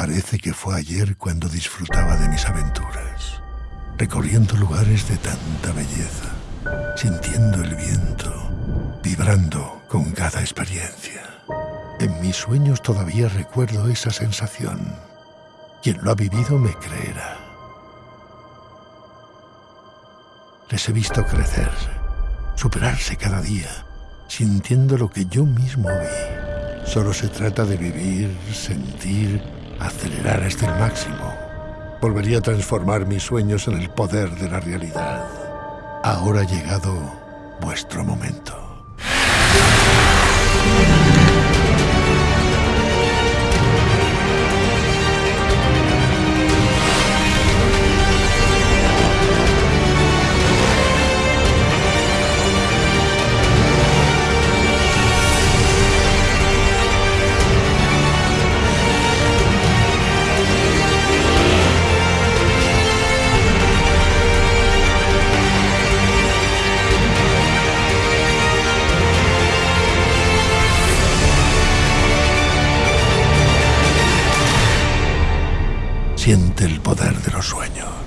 Parece que fue ayer cuando disfrutaba de mis aventuras, recorriendo lugares de tanta belleza, sintiendo el viento, vibrando con cada experiencia. En mis sueños todavía recuerdo esa sensación. Quien lo ha vivido me creerá. Les he visto crecer, superarse cada día, sintiendo lo que yo mismo vi. Solo se trata de vivir, sentir, acelerar hasta el máximo. Volvería a transformar mis sueños en el poder de la realidad. Ahora ha llegado vuestro momento. Siente el poder de los sueños.